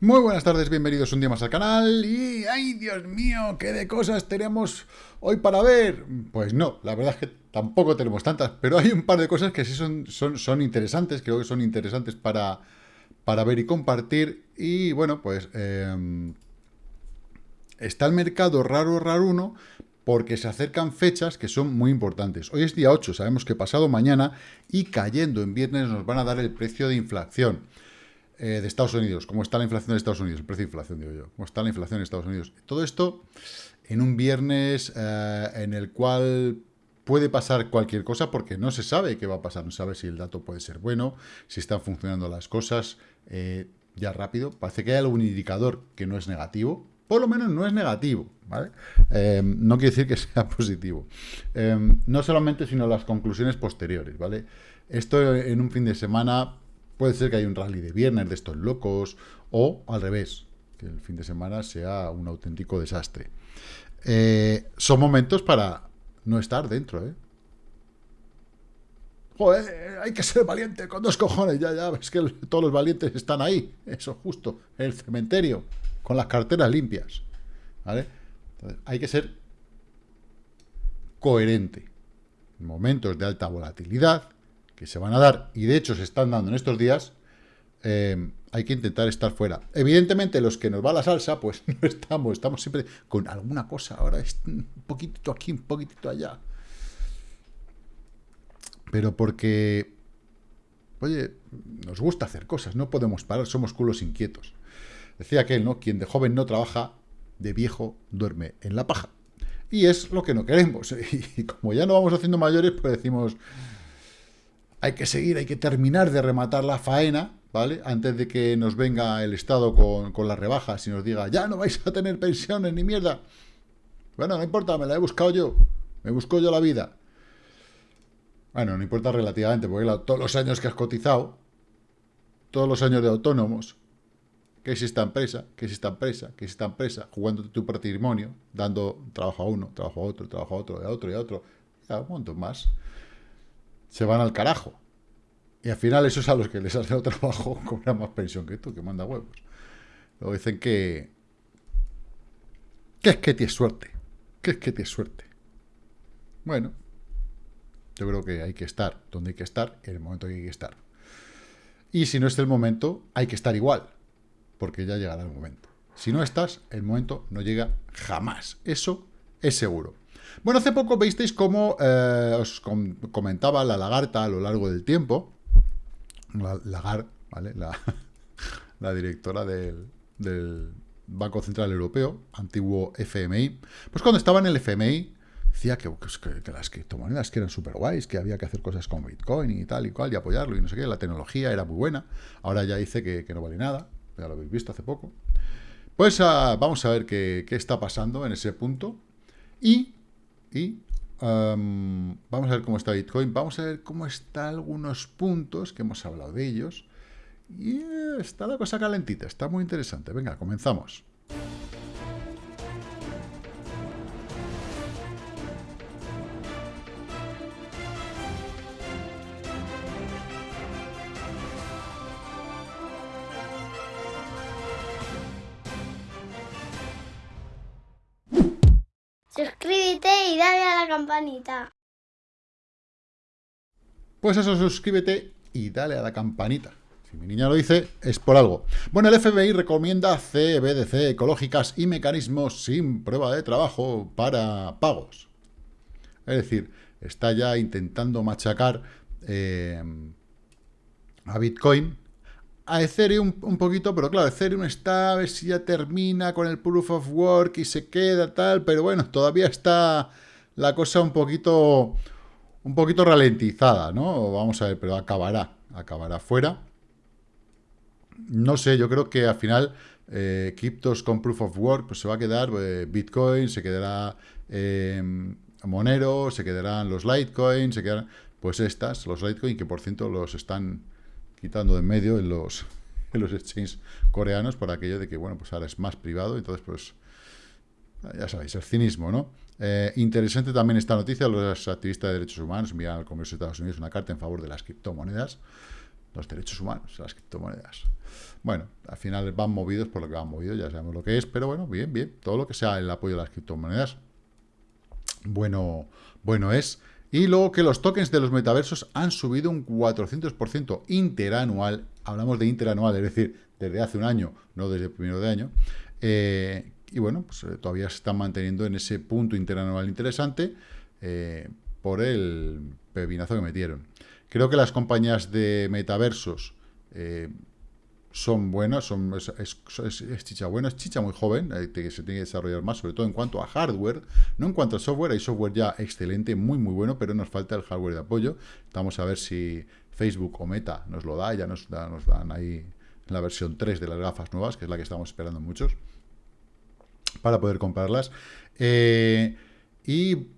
Muy buenas tardes, bienvenidos un día más al canal y ¡ay, Dios mío! ¿Qué de cosas tenemos hoy para ver? Pues no, la verdad es que tampoco tenemos tantas, pero hay un par de cosas que sí son, son, interesantes, creo que son interesantes para, para ver y compartir y bueno, pues em, está el mercado raro, raro uno, porque se acercan fechas que son muy importantes. Hoy es día 8, sabemos que pasado mañana y cayendo en viernes nos van a dar el precio de inflación. Eh, de Estados Unidos, cómo está la inflación de Estados Unidos, el precio de inflación, digo yo, cómo está la inflación en Estados Unidos. Todo esto en un viernes eh, en el cual puede pasar cualquier cosa porque no se sabe qué va a pasar, no sabe si el dato puede ser bueno, si están funcionando las cosas eh, ya rápido. Parece que hay algún indicador que no es negativo, por lo menos no es negativo, ¿vale? no quiere decir que sea positivo. no solamente, sino las conclusiones posteriores, ¿vale? Esto en un fin de semana Puede ser que haya un rally de viernes de estos locos, o al revés, que el fin de semana sea un auténtico desastre. Eh, son momentos para no estar dentro, ¿eh? Joder, hay que ser valiente con dos cojones, ya, ya, es que todos los valientes están ahí, eso justo, en el cementerio, con las carteras limpias, ¿vale? hay que ser coherente. En momentos de alta volatilidad, que se van a dar, y de hecho se están dando en estos días, eh, hay que intentar estar fuera. Evidentemente, los que nos va la salsa, pues no estamos, estamos siempre con alguna cosa. Ahora es un poquitito aquí, un poquitito allá. Pero porque, oye, nos gusta hacer cosas, no podemos parar, somos culos inquietos. Decía aquel, ¿no? Quien de joven no trabaja, de viejo duerme en la paja. Y es lo que no queremos. Y como ya no vamos haciendo mayores, pues decimos, hay que seguir, hay que terminar de rematar la faena, ¿vale? Antes de que nos venga el Estado con, con las rebajas y nos diga, ya no vais a tener pensiones ni mierda. Bueno, no importa, me la he buscado yo. Me busco yo la vida. Bueno, no importa relativamente, porque todos los años que has cotizado, todos los años de autónomos, que es esta empresa, que es esta empresa, que es esta empresa, jugando tu patrimonio, dando trabajo a uno, trabajo a otro, trabajo a otro, a otro y a otro, un montón más se van al carajo. Y al final esos a los que les hace el trabajo cobran más pensión que tú, que manda huevos. Luego dicen que... Que es que tienes suerte. Que es que tienes suerte. Bueno, yo creo que hay que estar donde hay que estar en el momento que hay que estar. Y si no es el momento, hay que estar igual, porque ya llegará el momento. Si no estás, el momento no llega jamás. Eso es seguro. Bueno, hace poco visteis cómo eh, os comentaba la lagarta a lo largo del tiempo, la, Lagar, ¿vale? La, directora del, Banco Central Europeo, antiguo FMI, pues cuando estaba en el FMI decía que, las criptomonedas que eran súper guays, que había que hacer cosas con Bitcoin y tal y cual, y apoyarlo y no sé qué, la tecnología era muy buena, ahora ya dice que, no vale nada, ya lo habéis visto hace poco. Pues ah, vamos a ver qué, qué está pasando en ese punto, y y vamos a ver cómo está Bitcoin, vamos a ver cómo están algunos puntos, que hemos hablado de ellos. Y está la cosa calentita, está muy interesante. Venga, comenzamos. Campanita. Pues eso, suscríbete y dale a la campanita. Si mi niña lo dice, es por algo. Bueno, el FBI recomienda CBDC ecológicas y mecanismos sin prueba de trabajo para pagos. Es decir, está ya intentando machacar eh, a Bitcoin a Ethereum un poquito, pero claro, Ethereum está a ver si ya termina con el Proof of Work y se queda tal, pero bueno, todavía está la cosa un poquito, un poquito ralentizada, ¿no? Vamos a ver, pero acabará, acabará fuera. No sé, yo creo que al final eh, con Proof of Work pues se va a quedar eh, Bitcoin, se quedará eh, Monero, se quedarán los Litecoin, se quedarán, pues estas, los Litecoin, que por cierto los están quitando de en medio en los, en los exchanges coreanos por aquello de que, bueno, pues ahora es más privado, entonces, pues, ya sabéis, el cinismo, ¿no? Eh, interesante también esta noticia, los activistas de derechos humanos envían al Congreso de Estados Unidos una carta en favor de las criptomonedas. los derechos humanos, las criptomonedas. Bueno, al final van movidos por lo que van movidos, ya sabemos lo que es, pero bueno, bien, bien, todo lo que sea el apoyo a las criptomonedas, bueno, bueno es. Y luego que los tokens de los metaversos han subido un 400% interanual, hablamos de interanual, es decir, desde hace un año, no desde el primero de año, eh, y bueno, pues eh, todavía se están manteniendo en ese punto interanual interesante eh, por el pepinazo que metieron. Creo que las compañías de metaversos son buenas, son, es, chicha buena, es chicha muy joven, que se tiene que desarrollar más, sobre todo en cuanto a hardware, no en cuanto a software, hay software ya excelente, muy muy bueno, pero nos falta el hardware de apoyo. Vamos a ver si Facebook o Meta nos lo da, ya nos, nos dan ahí la versión 3 de las gafas nuevas, que es la que estamos esperando muchos, para poder comprarlas. Eh, y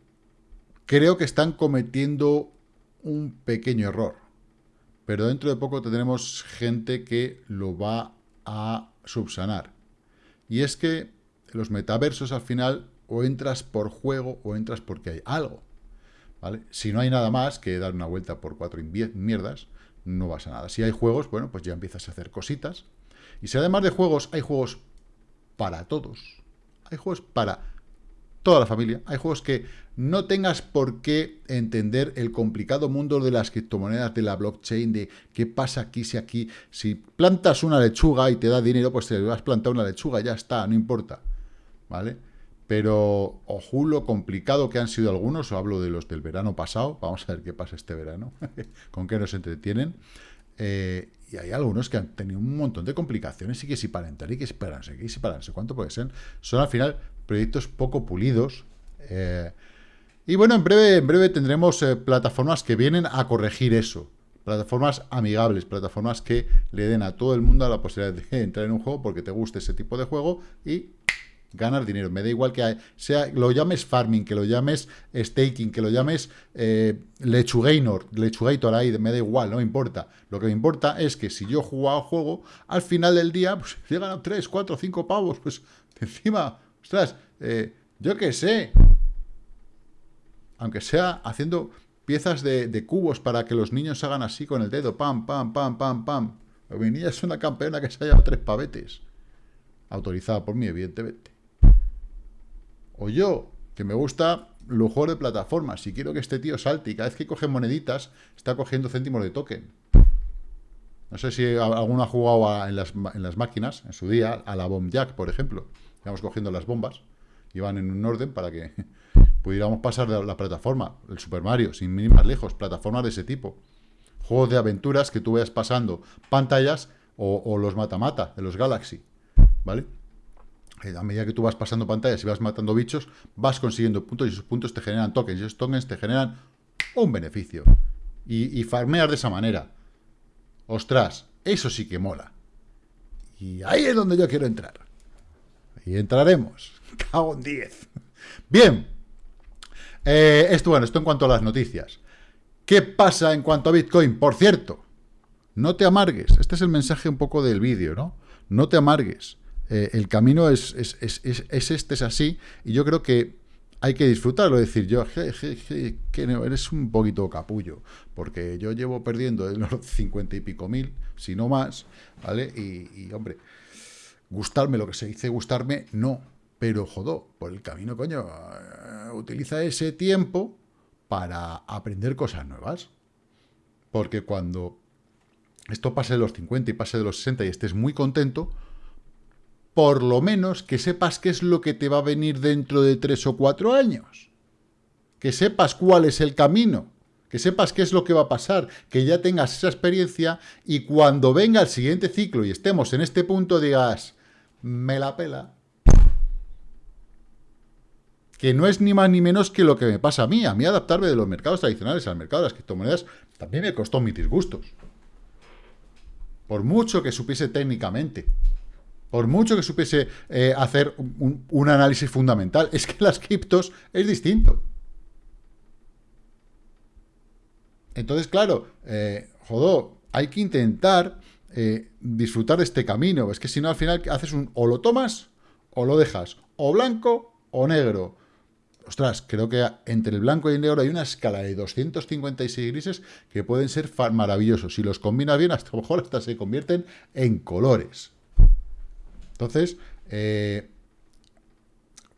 creo que están cometiendo un pequeño error pero dentro de poco tendremos gente que lo va a subsanar. Y es que los metaversos al final o entras por juego o entras porque hay algo. Si no hay nada más que dar una vuelta por cuatro mierdas, no vas a nada. Si hay juegos, bueno, pues ya empiezas a hacer cositas. Y si además de juegos, hay juegos para todos. Hay juegos para toda la familia. Hay juegos que no tengas por qué entender el complicado mundo de las criptomonedas, de la blockchain, de qué pasa aquí, si aquí, si plantas una lechuga y te da dinero, pues te vas a plantar una lechuga, ya está, no importa, ¿vale? Pero, ojo, lo complicado que han sido algunos, hablo de los del verano pasado, vamos a ver qué pasa este verano, con qué nos entretienen, eh, y hay algunos que han tenido un montón de complicaciones y que si para entrar y que si para no sé y si para cuánto puede ser, son al final proyectos poco pulidos, eh, y bueno, en breve, en breve tendremos eh, plataformas que vienen a corregir eso. Plataformas amigables, plataformas que le den a todo el mundo la posibilidad de entrar en un juego porque te guste ese tipo de juego y ganar dinero. Me da igual que sea lo llames farming, que lo llames staking, que lo llames eh, lechugator, lechugator ahí, me da igual, no me importa. Lo que me importa es que si yo jugado juego, al final del día, pues he ganado 3, 4, 5 pavos, pues encima, ostras, eh, yo qué sé, aunque sea haciendo piezas de, cubos para que los niños hagan así con el dedo, pam, pam, pam, pam, pam. Mi niña es una campeona que se ha llevado tres pavetes. Autorizada por mí, evidentemente. O yo, que me gusta lujo de plataformas. Si quiero que este tío salte y cada vez que coge moneditas, está cogiendo céntimos de token. No sé si alguno ha jugado en, las, en, las, máquinas, en su día, a la Bomb Jack, por ejemplo. Vamos cogiendo las bombas y van en un orden para que pudiéramos pasar de la plataforma, el Super Mario, sin ir más lejos, plataformas de ese tipo. Juegos de aventuras que tú veas pasando pantallas o, los mata-mata de los Galaxy, ¿vale? Eh, a medida que tú vas pasando pantallas y vas matando bichos, vas consiguiendo puntos y esos puntos te generan tokens y esos tokens te generan un beneficio. Y, y farmeas de esa manera. Ostras, eso sí que mola. Y ahí es donde yo quiero entrar. Y entraremos. Cago en 10. Bien, eh, esto, bueno, esto en cuanto a las noticias. ¿Qué pasa en cuanto a Bitcoin? Por cierto, no te amargues. Este es el mensaje un poco del vídeo, ¿no? No te amargues. Eh, el camino es, es, este, es así, y yo creo que hay que disfrutarlo. Es decir, yo, que eres un poquito capullo, porque yo llevo perdiendo los 50 y pico mil, si no más, ¿vale? Y, y hombre, gustarme lo que se dice gustarme, no pero jodó, por el camino, coño, eh, utiliza ese tiempo para aprender cosas nuevas. Porque cuando esto pase de los 50 y pase de los 60 y estés muy contento, por lo menos que sepas qué es lo que te va a venir dentro de tres o cuatro años. Que sepas cuál es el camino. Que sepas qué es lo que va a pasar. Que ya tengas esa experiencia y cuando venga el siguiente ciclo y estemos en este punto digas, me la pela, que no es ni más ni menos que lo que me pasa a mí. A mí adaptarme de los mercados tradicionales al mercado de las criptomonedas también me costó mis disgustos. Por mucho que supiese técnicamente, por mucho que supiese eh, hacer un, análisis fundamental, es que las criptos es distinto. Entonces, claro, eh, jodó, hay que intentar eh, disfrutar de este camino. Es que si no, al final haces un o lo tomas o lo dejas, o blanco o negro ostras, creo que entre el blanco y el negro hay una escala de 256 grises que pueden ser maravillosos. Si los combinas bien, hasta a lo mejor hasta se convierten en colores. Entonces, eh,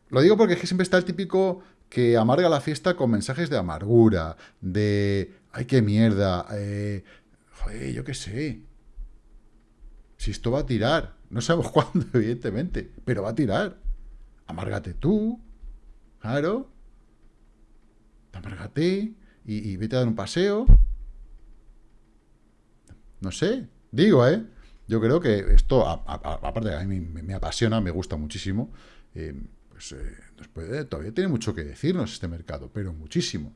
lo digo porque es que siempre está el típico que amarga la fiesta con mensajes de amargura, de, ay, qué mierda, eh, joder, yo qué sé. Si esto va a tirar, no sabemos cuándo, evidentemente, pero va a tirar. Amárgate tú, claro. Amárgate y, vete a dar un paseo. No sé, digo, ¿eh? Yo creo que esto, aparte de a mí me, apasiona, me gusta muchísimo, eh, pues eh, todavía tiene mucho que decirnos este mercado, pero muchísimo.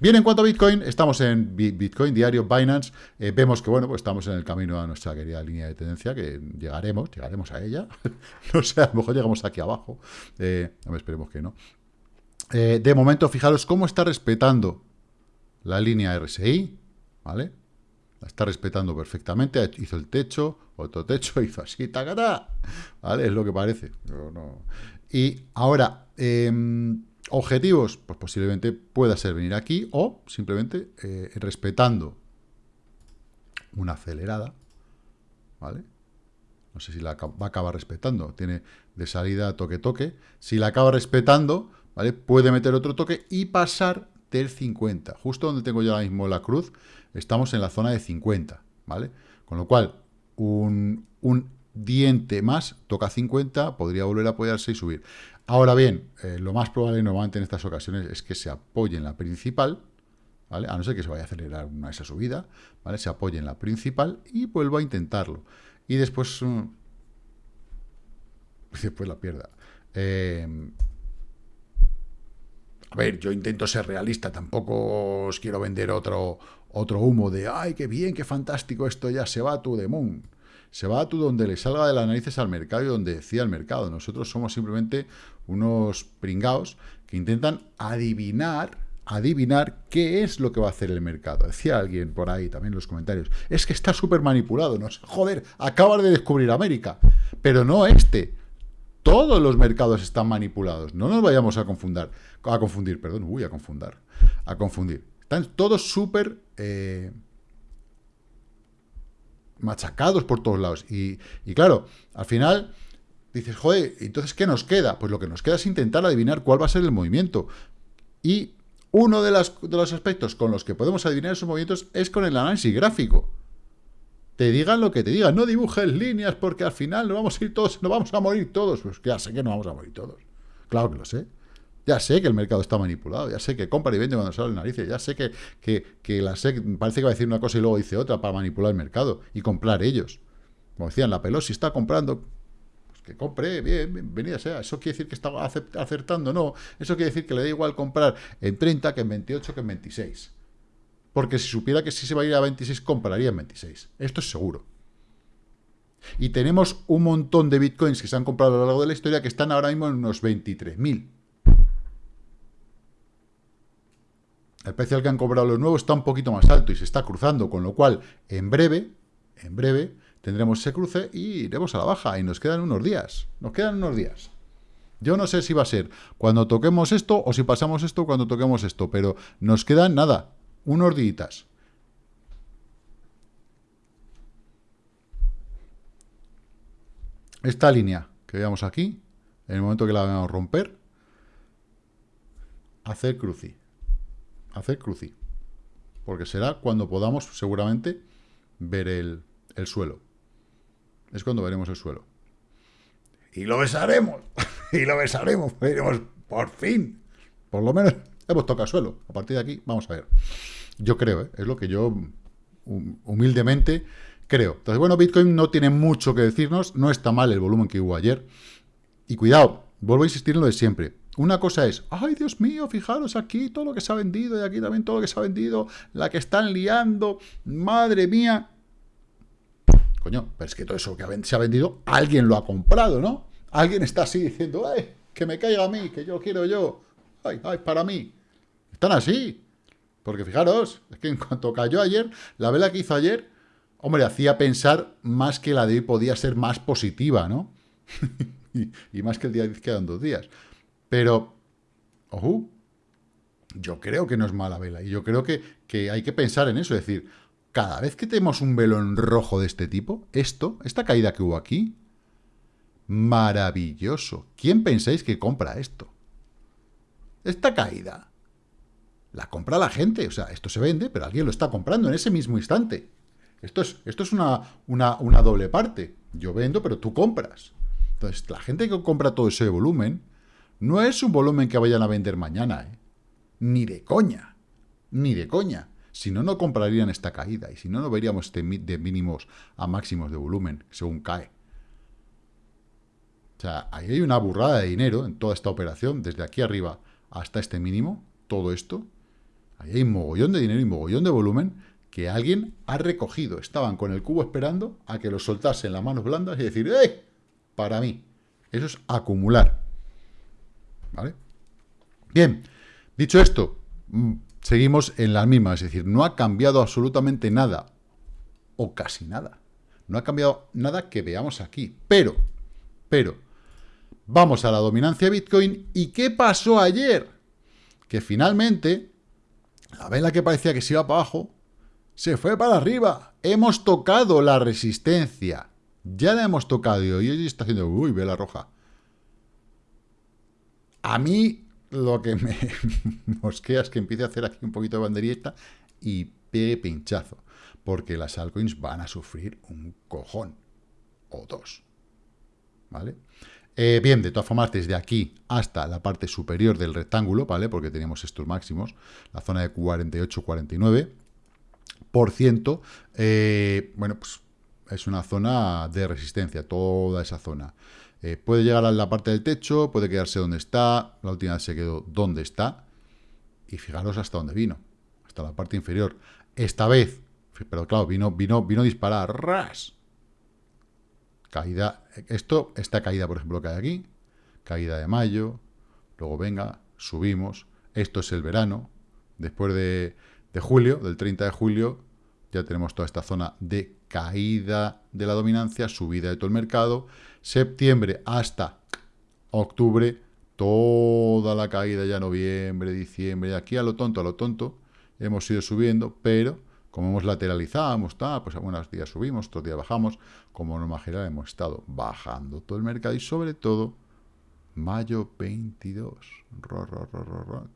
Bien, en cuanto a Bitcoin, estamos en Bitcoin Diario, Binance, eh, vemos que, bueno, pues estamos en el camino a nuestra querida línea de tendencia, que llegaremos, llegaremos a ella, no sé, a lo mejor llegamos aquí abajo, eh, esperemos que no. Eh, de momento, fijaros cómo está respetando la línea RSI, ¿vale? La está respetando perfectamente, hizo el techo, otro techo, hizo así, tacata, ¿vale? Es lo que parece. Y ahora, em, objetivos, pues posiblemente pueda ser venir aquí o simplemente eh, respetando una acelerada, ¿vale? No sé si la va a acabar respetando, tiene de salida toque-toque. Si la acaba respetando, ¿vale? Puede meter otro toque y pasar del 50. Justo donde tengo yo ahora mismo la cruz, estamos en la zona de 50, ¿vale? Con lo cual, un, un diente más toca 50, podría volver a apoyarse y subir. Ahora bien, eh, lo más probable normalmente en estas ocasiones es que se apoye en la principal, ¿vale? A no ser que se vaya a acelerar una esa subida, ¿vale? Se apoye en la principal y vuelva a intentarlo. Y después... Mm, después la pierda. Eh, a ver, yo intento ser realista, tampoco os quiero vender otro, otro humo de ¡ay, qué bien, qué fantástico, esto ya se va tú de moon! Se va a tú donde le salga de las narices al mercado y donde decía el mercado. Nosotros somos simplemente unos pringaos que intentan adivinar, adivinar qué es lo que va a hacer el mercado. Decía alguien por ahí también en los comentarios, es que está súper manipulado, no joder, acabas de descubrir América, pero no este. Todos los mercados están manipulados, no nos vayamos a confundir, a confundir, perdón, uy, a confundir, a confundir. Están todos súper eh, machacados por todos lados. Y, claro, al final dices, joder, entonces, ¿qué nos queda? Pues lo que nos queda es intentar adivinar cuál va a ser el movimiento. Y uno de, de los aspectos con los que podemos adivinar esos movimientos es con el análisis gráfico. Te digan lo que te digan, no dibujes líneas porque al final nos vamos a ir todos, nos vamos a morir todos. Pues ya sé que no vamos a morir todos. Claro que lo sé. Ya sé que el mercado está manipulado, ya sé que compra y vende cuando sale el narices, ya sé que, que, que, la SEC parece que va a decir una cosa y luego dice otra para manipular el mercado y comprar ellos. Como decían, la Pelosi está comprando que compre, bien, bienvenida sea. ¿Eso quiere decir que está acertando? No. Eso quiere decir que le da igual comprar en 30 que en 28 que en 26. Porque si supiera que si se va a ir a 26, compraría en 26. Esto es seguro. Y tenemos un montón de bitcoins que se han comprado a lo largo de la historia que están ahora mismo en unos 23.000. El precio al que han cobrado los nuevos está un poquito más alto y se está cruzando, con lo cual, en breve, en breve, tendremos ese cruce y iremos a la baja. Y nos quedan unos días. Nos quedan unos días. Yo no sé si va a ser cuando toquemos esto o si pasamos esto cuando toquemos esto, pero nos quedan nada, unos días. Esta línea que veamos aquí, en el momento que la vamos a romper, hacer cruci. Hacer cruci. Porque será cuando podamos seguramente ver el, el suelo es cuando veremos el suelo. Y lo besaremos, y lo besaremos, veremos por fin. Por lo menos hemos tocado suelo. A partir de aquí, vamos a ver. Yo creo, ¿eh? es lo que yo humildemente creo. Entonces, bueno, Bitcoin no tiene mucho que decirnos, no está mal el volumen que hubo ayer. Y cuidado, vuelvo a insistir en lo de siempre. Una cosa es, ay Dios mío, fijaros aquí todo lo que se ha vendido y aquí también todo lo que se ha vendido, la que están liando, madre mía. Coño, pero es que todo eso que se ha vendido, alguien lo ha comprado, ¿no? Alguien está así diciendo, ¡ay, que me caiga a mí, que yo quiero yo! ¡Ay, ay, para mí! Están así. Porque fijaros, es que en cuanto cayó ayer, la vela que hizo ayer, hombre, hacía pensar más que la de hoy podía ser más positiva, ¿no? y, más que el día de quedan dos días. Pero, ojo, yo creo que no es mala vela. Y yo creo que, que hay que pensar en eso. Es decir, cada vez que tenemos un velo en rojo de este tipo, esto, esta caída que hubo aquí, maravilloso. ¿Quién pensáis que compra esto? Esta caída la compra la gente. O sea, esto se vende, pero alguien lo está comprando en ese mismo instante. Esto es, esto es una, una, una doble parte. Yo vendo, pero tú compras. Entonces, la gente que compra todo ese volumen, no es un volumen que vayan a vender mañana, ¿eh? Ni de coña. Ni de coña. Si no, no comprarían esta caída. Y si no, no veríamos este de mínimos a máximos de volumen, según cae. O sea, ahí hay una burrada de dinero en toda esta operación, desde aquí arriba hasta este mínimo, todo esto. Ahí hay mogollón de dinero y mogollón de volumen que alguien ha recogido. Estaban con el cubo esperando a que lo soltasen las manos blandas y decir, ¡eh! Para mí. Eso es acumular. ¿Vale? Bien, dicho esto, mm, seguimos en la misma, es decir, no ha cambiado absolutamente nada, o casi nada. No ha cambiado nada que veamos aquí. Pero, pero, vamos a la dominancia de Bitcoin. ¿Y qué pasó ayer? Que finalmente, la vela que parecía que se iba para abajo, se fue para arriba. Hemos tocado la resistencia. Ya la hemos tocado y hoy está haciendo, uy, vela roja. A mí lo que me mosquea es que empiece a hacer aquí un poquito de banderita y pegue pinchazo. Porque las altcoins van a sufrir un cojón. O dos. ¿Vale? Eh, bien, de todas formas, desde aquí hasta la parte superior del rectángulo, ¿vale? Porque tenemos estos máximos, la zona de 48-49%, eh, bueno, pues es una zona de resistencia, toda esa zona. Eh, puede llegar a la parte del techo, puede quedarse donde está, la última vez se quedó donde está, y fijaros hasta dónde vino, hasta la parte inferior. Esta vez, pero claro, vino, vino, vino a disparar, ras, Caída, esto, esta caída, por ejemplo, que hay aquí, caída de mayo, luego venga, subimos, esto es el verano, después de, julio, del 30 de julio, ya tenemos toda esta zona de caída de la dominancia, subida de todo el mercado, septiembre hasta octubre, toda la caída ya noviembre, diciembre, aquí a lo tonto, a lo tonto, hemos ido subiendo, pero como hemos lateralizado, hemos estado, pues algunos días subimos, otros días bajamos, como norma general hemos estado bajando todo el mercado y sobre todo mayo 22,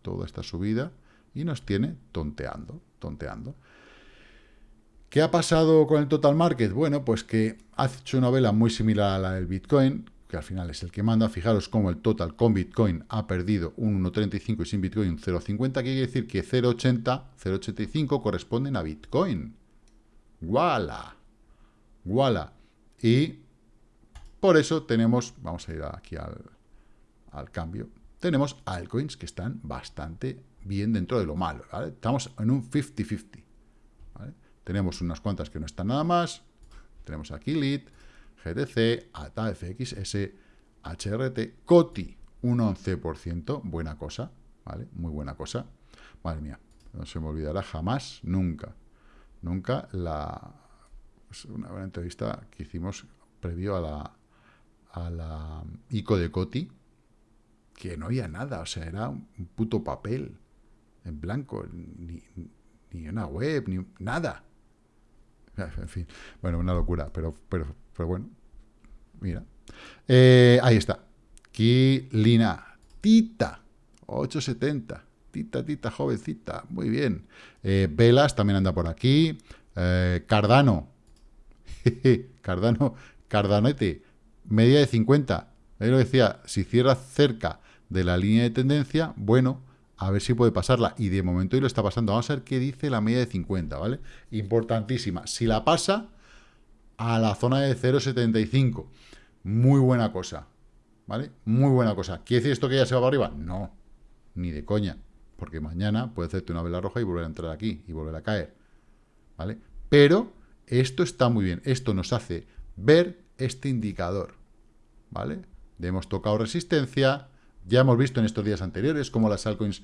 toda esta subida y nos tiene tonteando, tonteando. ¿Qué ha pasado con el total market? Bueno, pues que ha hecho una vela muy similar a la del Bitcoin, que al final es el que manda. Fijaros cómo el total con Bitcoin ha perdido un 1,35 y sin Bitcoin un 0,50, que quiere decir que 0,80, 0,85 corresponden a Bitcoin. ¡Guala! ¡Guala! Y por eso tenemos, vamos a ir aquí al, al cambio, tenemos altcoins que están bastante bien dentro de lo malo. Estamos en un 50-50. Tenemos unas cuantas que no están nada más. Tenemos aquí Lit, GTC, ATA, FXS, HRT, COTI, un 11%, buena cosa, ¿vale? Muy buena cosa. Madre mía, no se me olvidará jamás, nunca, nunca la... Pues, una buena entrevista que hicimos previo a la, a la ICO de COTI, que no había nada, o sea, era un puto papel en blanco, ni, ni una web, ni nada. En fin, bueno, una locura, pero, pero pero bueno, mira. Eh, ahí está. Kilina. Tita. 870. Tita, tita, jovencita. Muy bien. Eh, Velas también anda por aquí. Eh, Cardano. Cardano. Cardanete. Media de 50. Ahí lo decía. Si cierra cerca de la línea de tendencia, bueno, a ver si puede pasarla. Y de momento hoy lo está pasando. Vamos a ver qué dice la media de 50, ¿vale? Importantísima. Si la pasa, a la zona de 0,75. Muy buena cosa, ¿vale? Muy buena cosa. ¿Quiere decir esto que ya se va para arriba? No, ni de coña, porque mañana puede hacerte una vela roja y volver a entrar aquí y volver a caer, ¿vale? Pero esto está muy bien, esto nos hace ver este indicador, ¿vale? hemos tocado resistencia, ya hemos visto en estos días anteriores cómo las altcoins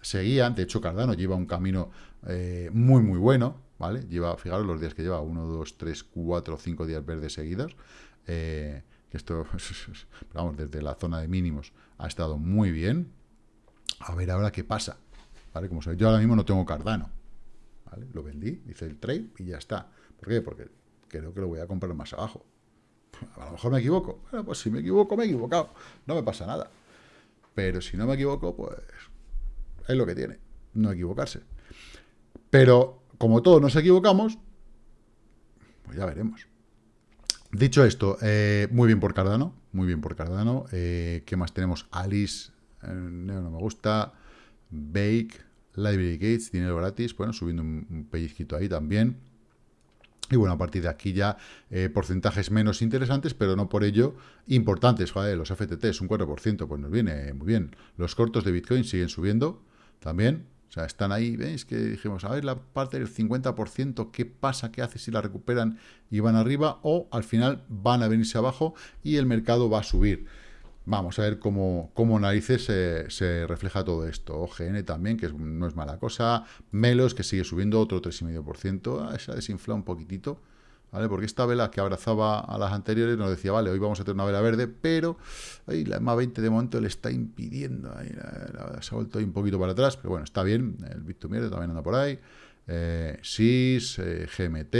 seguían, de hecho Cardano lleva un camino eh, muy muy bueno, ¿vale? Lleva, fijaros los días que lleva, 1, 2, 3, 4, 5 días verdes seguidos. Eh, esto, vamos, desde la zona de mínimos ha estado muy bien. A ver ahora qué pasa. ¿Vale? Como sabéis, yo ahora mismo no tengo Cardano. Lo vendí, hice el trade y ya está. ¿Por qué? Porque creo que lo voy a comprar más abajo. A lo mejor me equivoco. Bueno, pues si me equivoco, me he equivocado. No me pasa nada. Pero si no me equivoco, pues es lo que tiene. No equivocarse. Pero como todos nos equivocamos, pues ya veremos. Dicho esto, eh, muy bien por Cardano, muy bien por Cardano. Eh, ¿Qué más tenemos? Alice, eh, no, me gusta. Bake, Library Gates, dinero gratis. Bueno, subiendo un, pellizquito ahí también. Y bueno, a partir de aquí ya porcentajes menos interesantes, pero no por ello importantes. Joder, los FTT es un 4%, pues nos viene muy bien. Los cortos de Bitcoin siguen subiendo también. O sea, están ahí, ¿veis? Que dijimos, a ver, la parte del 50%, ¿qué pasa? ¿Qué hace si la recuperan y van arriba? O al final van a venirse abajo y el mercado va a subir. Vamos a ver cómo, cómo narices se, refleja todo esto. OGN también, que no es mala cosa. Melos, que sigue subiendo otro 3,5%. Ah, se ha desinflado un poquitito. Porque esta vela que abrazaba a las anteriores nos decía, vale, hoy vamos a tener una vela verde, pero ahí la EMA 20 de momento le está impidiendo, ahí, se ha vuelto ahí un poquito para atrás, pero bueno, está bien, el Bit2Mierda también anda por ahí, eh, SIS, eh, GMT,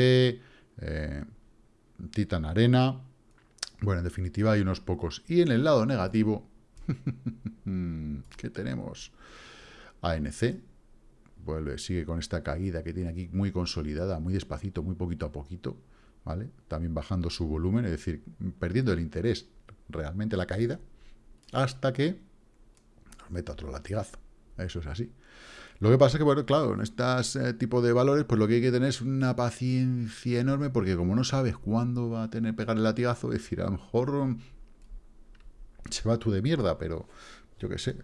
eh, Titan Arena, bueno, en definitiva hay unos pocos. Y en el lado negativo, ¿qué tenemos? ANC, vuelve, sigue con esta caída que tiene aquí muy consolidada, muy despacito, muy poquito a poquito. También bajando su volumen, es decir, perdiendo el interés realmente la caída, hasta que nos meta otro latigazo. Eso es así. Lo que pasa es que, bueno, claro, en este tipo de valores, pues lo que hay que tener es una paciencia enorme, porque como no sabes cuándo va a tener pegar el latigazo, es decir, a lo mejor mm, se va tú de mierda, pero yo qué sé.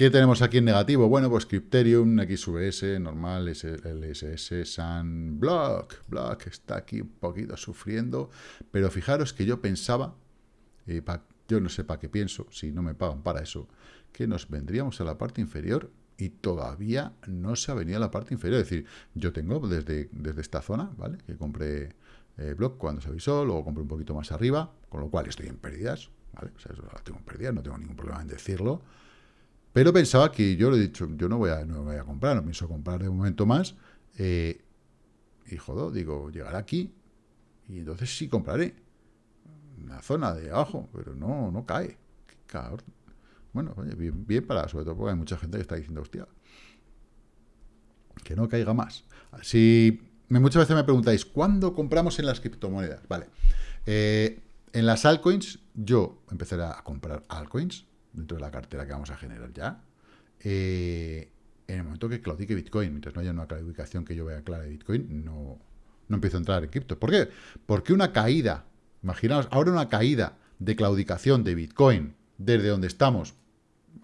¿Qué tenemos aquí en negativo? Bueno, pues Crypterium, XVS, normal, LSS, Sun, Block. Block está aquí un poquito sufriendo. Pero fijaros que yo pensaba, eh, yo no sé para qué pienso, si no me pagan para eso, que nos vendríamos a la parte inferior y todavía no se ha venido a la parte inferior. Es decir, yo tengo desde, desde esta zona, ¿vale? Que compré eh, Block cuando se avisó, luego compré un poquito más arriba, con lo cual estoy en pérdidas, ¿vale? O sea, eso tengo en pérdidas, no tengo ningún problema en decirlo. Pero pensaba que yo lo he dicho, yo no voy a, no voy a comprar, no pienso comprar de momento más. Eh, y joder, digo, llegará aquí y entonces sí compraré. Una zona de abajo, pero no, no cae. Bueno, oye, bien, bien para, sobre todo porque hay mucha gente que está diciendo, hostia, que no caiga más. Si muchas veces me preguntáis, ¿cuándo compramos en las criptomonedas? Vale. Eh, en las altcoins, yo empezaré a comprar altcoins, dentro de la cartera que vamos a generar ya, eh, en el momento que claudique Bitcoin, mientras no haya una claudicación que yo vea clara de Bitcoin, no, no empiezo a entrar en cripto. ¿Por qué? Porque una caída, imaginaos, ahora una caída de claudicación de Bitcoin desde donde estamos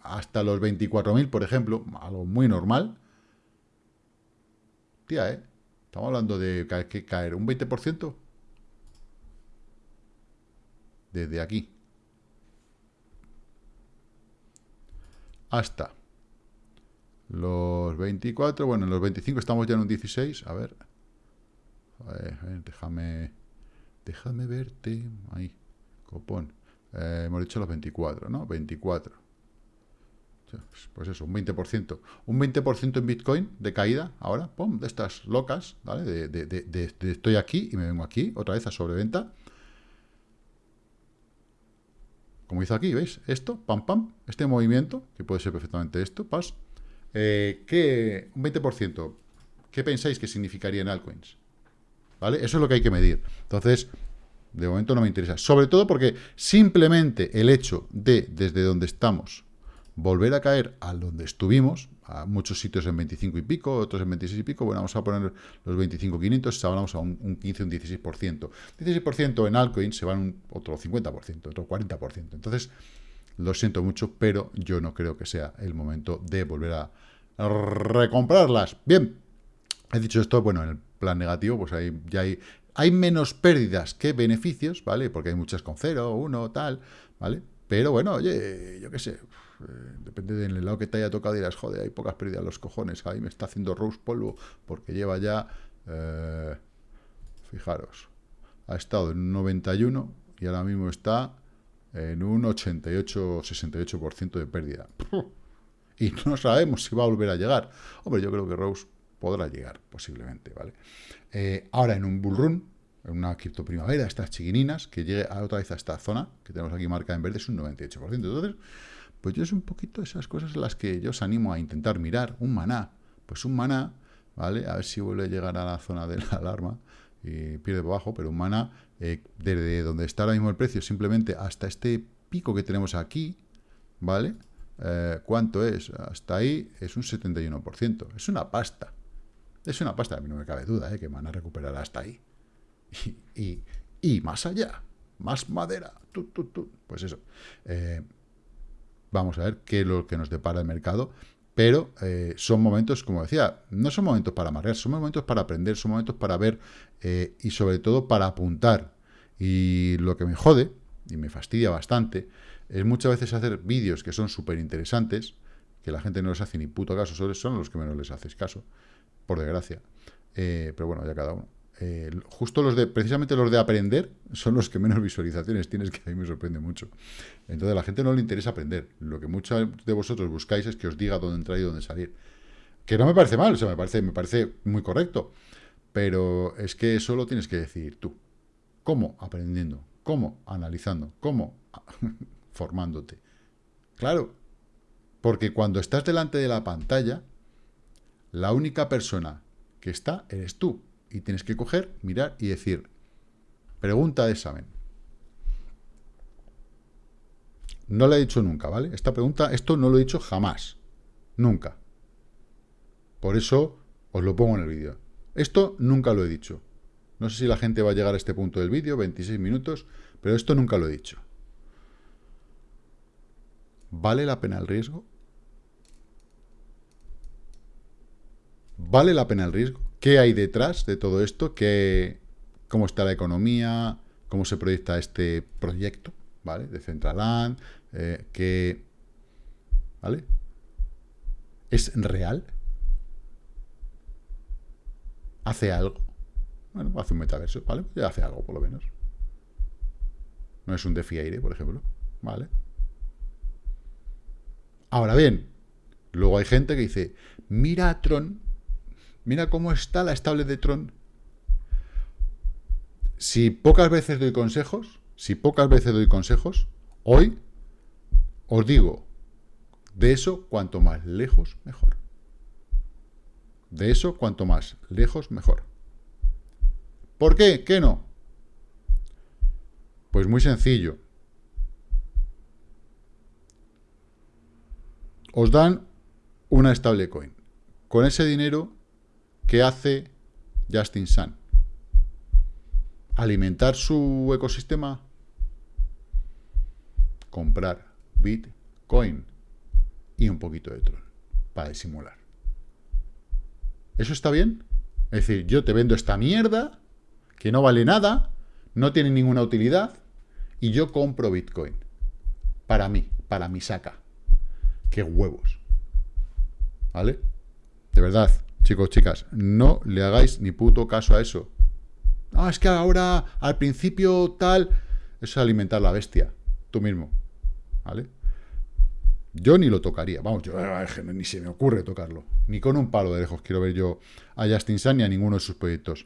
hasta los 24.000, por ejemplo, algo muy normal, tía, ¿eh? Estamos hablando de que caer un 20% desde aquí. hasta los 24, bueno, en los 25 estamos ya en un 16, a ver, a ver, déjame, déjame verte, ahí, copón, eh, hemos dicho los 24, ¿no? 24, pues eso, un 20%, un 20% en Bitcoin de caída, ahora, pum, de estas locas, ¿vale? De, estoy aquí y me vengo aquí, otra vez a sobreventa, como hizo aquí, ¿veis? Esto, pam, pam, este movimiento, que puede ser perfectamente esto, pas, eh, ¿qué, un 20%, ¿qué pensáis que significaría en altcoins? ¿Vale? Eso es lo que hay que medir. Entonces, de momento no me interesa. Sobre todo porque simplemente el hecho de, desde donde estamos, volver a caer a donde estuvimos, a muchos sitios en 25 y pico, otros en 26 y pico, bueno, vamos a poner los 25.500, hablamos a un, un, 15, un 16%. 16% en altcoins se van un, otro 50%, otro 40%. Entonces, lo siento mucho, pero yo no creo que sea el momento de volver a recomprarlas. Bien, he dicho esto, bueno, en el plan negativo, pues ahí ya hay, hay menos pérdidas que beneficios, ¿vale? Porque hay muchas con cero, uno, tal, ¿vale? Pero bueno, oye, yo qué sé, eh, depende del lado que te haya tocado, dirás, joder, hay pocas pérdidas los cojones, ahí me está haciendo Rose polvo, porque lleva ya, eh, fijaros, ha estado en 91 y ahora mismo está en un 88-68% de pérdida. Y no sabemos si va a volver a llegar. Hombre, yo creo que Rose podrá llegar, posiblemente, ¿vale? Eh, ahora, en un bull run, en una cripto primavera, estas chiquininas, que llegue otra vez a esta zona, que tenemos aquí marcada en verde, es un 98%. Entonces, pues yo es un poquito esas cosas en las que yo os animo a intentar mirar. Un maná, pues un maná, ¿vale? A ver si vuelve a llegar a la zona de la alarma y pierde por abajo, pero un maná, eh, desde donde está ahora mismo el precio, simplemente hasta este pico que tenemos aquí, ¿vale? Eh, ¿Cuánto es? Hasta ahí es un 71%. Es una pasta. Es una pasta. A mí no me cabe duda ¿eh? que van a recuperar hasta ahí. Y, y, más allá. Más madera. Pues eso. Eh, vamos a ver qué es lo que nos depara el mercado. Pero eh, son momentos, como decía, no son momentos para amarrar, son momentos para aprender, son momentos para ver y sobre todo para apuntar. Y lo que me jode, y me fastidia bastante, es muchas veces hacer vídeos que son súper interesantes, que la gente no les hace ni puto caso, son los que menos les haces caso, por desgracia. Eh, pero bueno, ya cada uno. Eh, justo los de, precisamente los de aprender, son los que menos visualizaciones tienes, que a mí me sorprende mucho. Entonces a la gente no le interesa aprender. Lo que muchos de vosotros buscáis es que os diga dónde entrar y dónde salir. Que no me parece mal, o sea, me parece, me parece muy correcto. Pero es que eso lo tienes que decidir tú. ¿Cómo? Aprendiendo. ¿Cómo? Analizando. ¿Cómo? formándote. Claro, porque cuando estás delante de la pantalla, la única persona que está eres tú. Y tienes que coger, mirar y decir, pregunta de examen. No la he dicho nunca, ¿vale? Esta pregunta, esto no lo he dicho jamás. Nunca. Por eso os lo pongo en el vídeo. Esto nunca lo he dicho. No sé si la gente va a llegar a este punto del vídeo, 26 minutos, pero esto nunca lo he dicho. ¿Vale la pena el riesgo? ¿Vale la pena el riesgo? ¿Qué hay detrás de todo esto? ¿Qué, ¿Cómo está la economía? ¿Cómo se proyecta este proyecto? ¿Vale? De Centraland. Eh, ¿qué, ¿Vale? ¿Es real? ¿Hace algo? Bueno, hace un metaverso, ¿vale? Ya hace algo, por lo menos. No es un DeFi aire, por ejemplo. ¿Vale? Ahora bien, luego hay gente que dice, mira a Tron, mira cómo está la estable de Tron. Si pocas veces doy consejos, si pocas veces doy consejos, hoy os digo, de eso cuanto más lejos, mejor. De eso cuanto más lejos, mejor. ¿Por qué? ¿Qué no? Pues muy sencillo. os dan una stablecoin. Con ese dinero, ¿qué hace Justin Sun? ¿Alimentar su ecosistema? Comprar Bitcoin y un poquito de Tron para disimular. ¿Eso está bien? Es decir, yo te vendo esta mierda que no vale nada, no tiene ninguna utilidad y yo compro Bitcoin. Para mí, para mi saca. ¡Qué huevos! ¿Vale? De verdad, chicos, chicas, no le hagáis ni puto caso a eso. Ah, es que ahora, al principio, tal... Eso es alimentar la bestia. Tú mismo. ¿Vale? Yo ni lo tocaría. Vamos, yo ni se me ocurre tocarlo. Ni con un palo de lejos quiero ver yo a Justin Sun ni a ninguno de sus proyectos.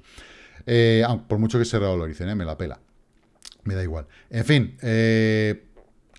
Eh, por mucho que se revaloricen, ¿eh? me la pela. Me da igual. En fin, eh,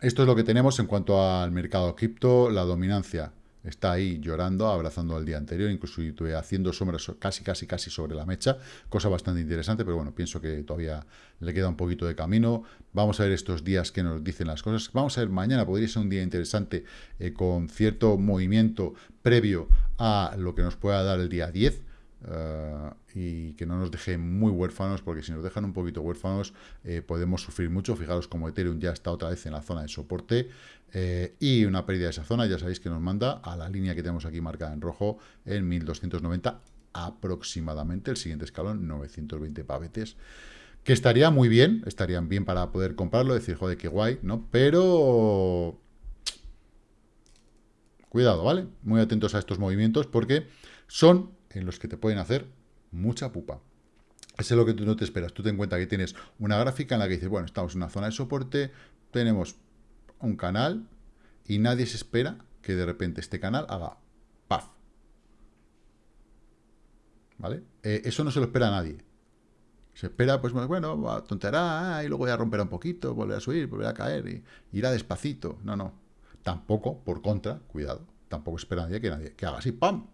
esto es lo que tenemos en cuanto al mercado cripto, la dominancia está ahí llorando, abrazando al día anterior, incluso haciendo sombras casi, casi, casi sobre la mecha, cosa bastante interesante, pero bueno, pienso que todavía le queda un poquito de camino. Vamos a ver estos días que nos dicen las cosas. Vamos a ver, mañana podría ser un día interesante eh, con cierto movimiento previo a lo que nos pueda dar el día 10, eh, y que no nos deje muy huérfanos, porque si nos dejan un poquito huérfanos eh, podemos sufrir mucho. Fijaros como Ethereum ya está otra vez en la zona de soporte eh, y una pérdida de esa zona, ya sabéis que nos manda a la línea que tenemos aquí marcada en rojo en 1290 aproximadamente, el siguiente escalón 920 pavetes que estaría muy bien, estarían bien para poder comprarlo, decir, joder, qué guay, ¿no? Pero... Cuidado, ¿vale? Muy atentos a estos movimientos porque son en los que te pueden hacer mucha pupa. Eso es lo que tú no te esperas. Tú te encuentras que tienes una gráfica en la que dices, bueno, estamos en una zona de soporte, tenemos un canal y nadie se espera que de repente este canal haga paf. ¿Vale? Eh, eso no se lo espera a nadie. Se espera, pues bueno, va a tontear y luego ya romperá un poquito, volverá a subir, volverá a caer y irá despacito. No, no. Tampoco, por contra, cuidado, tampoco espera nadie que nadie que haga así, ¡pam!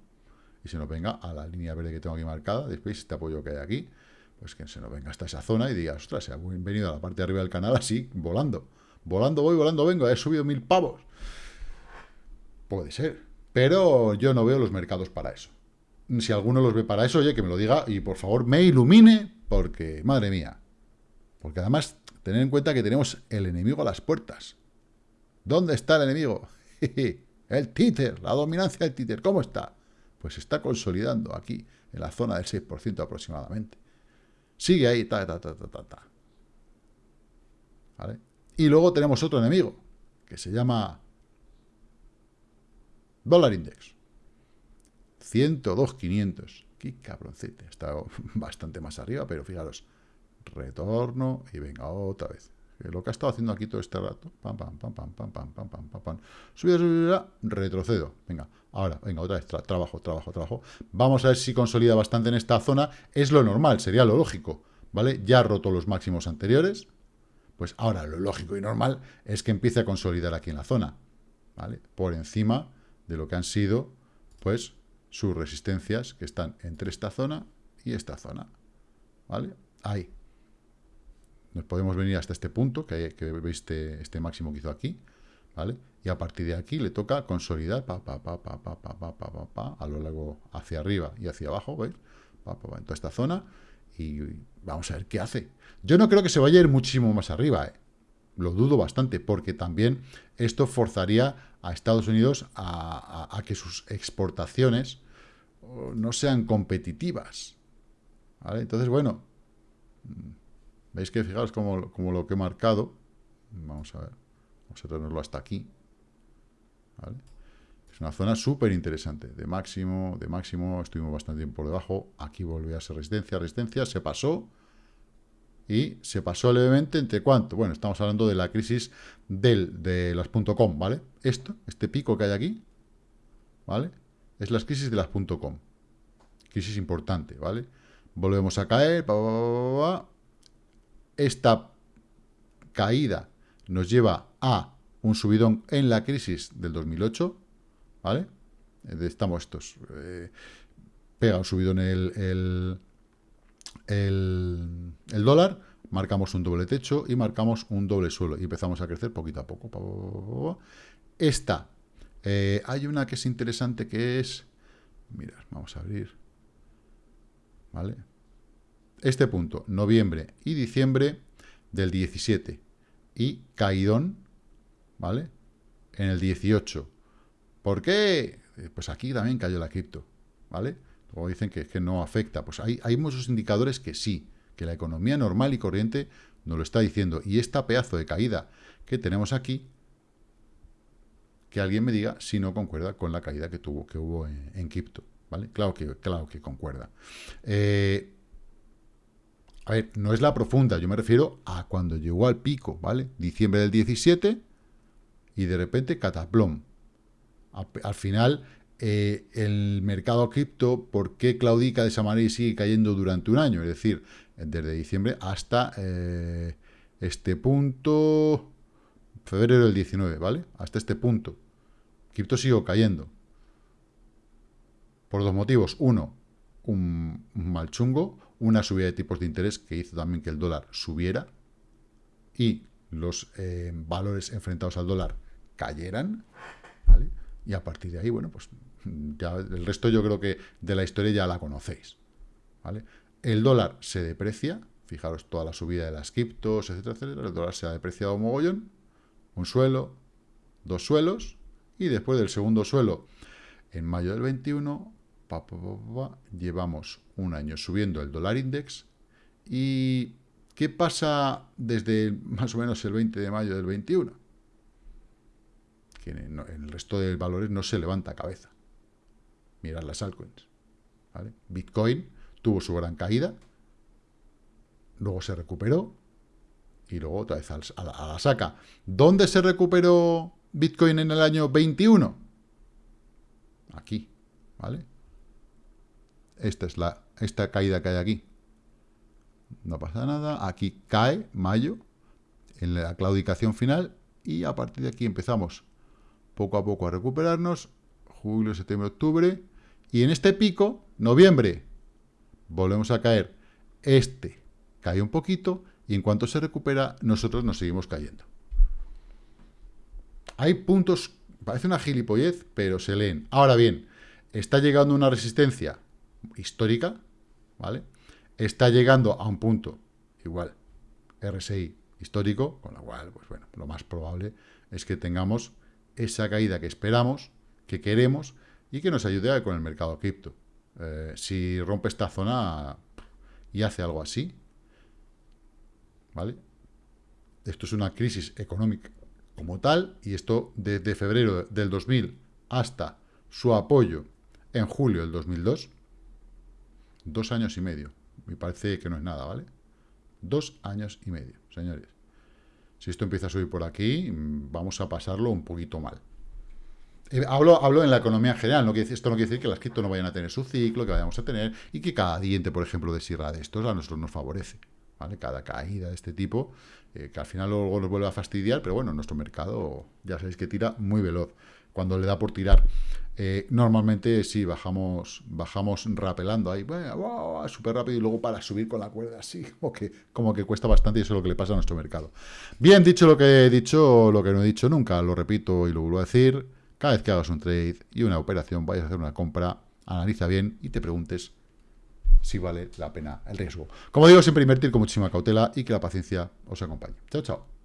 Y se nos venga a la línea verde que tengo aquí marcada, después este apoyo que hay aquí, pues que se nos venga hasta esa zona y diga, ostras, se ha venido a la parte de arriba del canal así, volando. Volando voy, volando vengo, he subido mil pavos. Puede ser. Pero yo no veo los mercados para eso. Si alguno los ve para eso, oye, que me lo diga y por favor me ilumine, porque, madre mía. Porque además, tener en cuenta que tenemos el enemigo a las puertas. ¿Dónde está el enemigo? el títer, la dominancia del títer. ¿Cómo está? Pues se está consolidando aquí, en la zona del 6% aproximadamente. Sigue ahí, ta, ta, ta, ta, ta, ta. Y luego tenemos otro enemigo, que se llama Dólar Index. 102.500. Qué cabroncete. Está bastante más arriba, pero fijaros. Retorno y venga otra vez. Lo que ha estado haciendo aquí todo este rato. Pam, pam. Subida, subida, retrocedo. Venga, ahora, venga, otra vez. trabajo, trabajo, trabajo. Vamos a ver si consolida bastante en esta zona. Es lo normal, sería lo lógico. ¿Vale? Ya ha roto los máximos anteriores. Pues ahora lo lógico y normal es que empiece a consolidar aquí en la zona. ¿Vale? Por encima de lo que han sido, pues, sus resistencias que están entre esta zona y esta zona. ¿Vale? Ahí. Nos podemos venir hasta este punto, que, que veis este, este, máximo que hizo aquí. Y a partir de aquí le toca consolidar pa, pa, pa, pa, pa, pa, pa, pa, pa, a lo largo hacia arriba y hacia abajo, ¿veis? Pa, pa, pa, en toda esta zona y vamos a ver qué hace. Yo no creo que se vaya a ir muchísimo más arriba, ¿eh? Lo dudo bastante, porque también esto forzaría a Estados Unidos a, que sus exportaciones oh, no sean competitivas. Entonces, bueno, mm, veis que fijaos como, como, lo que he marcado. Vamos a ver, vamos a tenerlo hasta aquí. Es una zona súper interesante, de máximo, de máximo, estuvimos bastante tiempo por debajo, aquí volvió a ser resistencia, resistencia, se pasó, y se pasó levemente entre cuánto. Bueno, estamos hablando de la crisis del, de las .com, ¿vale? Esto, este pico que hay aquí, ¿vale? Es la crisis de las .com. Crisis importante, ¿vale? Volvemos a caer, esta caída nos lleva a un subidón en la crisis del 2008, ¿vale? Estamos estos. Eh, pega un subidón el, el el, dólar, marcamos un doble techo y marcamos un doble suelo y empezamos a crecer poquito a poco. Esta, eh, hay una que es interesante que es, mirad, vamos a abrir, ¿vale? Este punto, noviembre y diciembre del 17 y caidón, ¿vale? En el 18. ¿Por qué? Eh, pues aquí también cayó la cripto, ¿vale? o dicen que, que no afecta. Pues hay, muchos indicadores que sí, que la economía normal y corriente nos lo está diciendo. Y esta pedazo de caída que tenemos aquí, que alguien me diga si no concuerda con la caída que tuvo, que hubo en, cripto. ¿Vale? Claro que, claro que concuerda. Eh, a ver, no es la profunda, yo me refiero a cuando llegó al pico, ¿vale? Diciembre del 17 y de repente cataplom. al final eh, el mercado cripto, ¿por qué claudica de esa sigue cayendo durante un año? Es decir, desde diciembre hasta eh, este punto, febrero del 19, ¿vale? Hasta este punto. Cripto sigue cayendo. Por dos motivos. Uno, un, mal chungo, una subida de tipos de interés que hizo también que el dólar subiera y los eh, valores enfrentados al dólar cayeran. Y a partir de ahí, bueno, pues ya el resto yo creo que de la historia ya la conocéis. ¿vale? El dólar se deprecia, fijaros toda la subida de las criptos, etcétera, etcétera, el dólar se ha depreciado un mogollón, un suelo, dos suelos, y después del segundo suelo, en mayo del 21, llevamos un año subiendo el dólar index, y ¿qué pasa desde más o menos el 20 de mayo del 21? Que en el resto de valores no se levanta cabeza mirad las altcoins. Bitcoin tuvo su gran caída, luego se recuperó y luego otra vez a la, a la saca. ¿Dónde se recuperó Bitcoin en el año 21? Aquí, ¿vale? Esta es la esta caída que hay aquí. No pasa nada. Aquí cae mayo en la claudicación final y a partir de aquí empezamos poco a poco a recuperarnos. Julio, septiembre, octubre. Y en este pico, noviembre, volvemos a caer. Este cae un poquito y en cuanto se recupera, nosotros nos seguimos cayendo. Hay puntos, parece una gilipollez, pero se leen. Ahora bien, está llegando una resistencia histórica, ¿vale? Está llegando a un punto, igual, RSI histórico, con lo cual, pues bueno, lo más probable es que tengamos esa caída que esperamos, que queremos, y que nos ayude con el mercado cripto. Eh, si rompe esta zona y hace algo así, ¿vale? Esto es una crisis económica como tal, y esto desde febrero del 2000 hasta su apoyo en julio del 2002, dos años y medio. Me parece que no es nada, ¿vale? Dos años y medio, señores. Si esto empieza a subir por aquí, vamos a pasarlo un poquito mal. Eh, hablo, hablo en la economía en general, no quiere, esto no quiere decir que las cripto no vayan a tener su ciclo, que vayamos a tener, y que cada diente, por ejemplo, de sierra de estos a nosotros nos favorece. ¿vale? Cada caída de este tipo, eh, que al final luego nos vuelve a fastidiar, pero bueno, nuestro mercado ya sabéis que tira muy veloz. Cuando le da por tirar, eh, normalmente sí, bajamos bajamos rapelando ahí, wow, súper rápido, y luego para subir con la cuerda así, como que, como que cuesta bastante, y eso es lo que le pasa a nuestro mercado. Bien, dicho lo que he dicho, lo que no he dicho nunca, lo repito y lo vuelvo a decir, cada vez que hagas un trade y una operación, vayas a hacer una compra, analiza bien y te preguntes si vale la pena el riesgo. Como digo, siempre invertir con muchísima cautela y que la paciencia os acompañe. Chao, chao.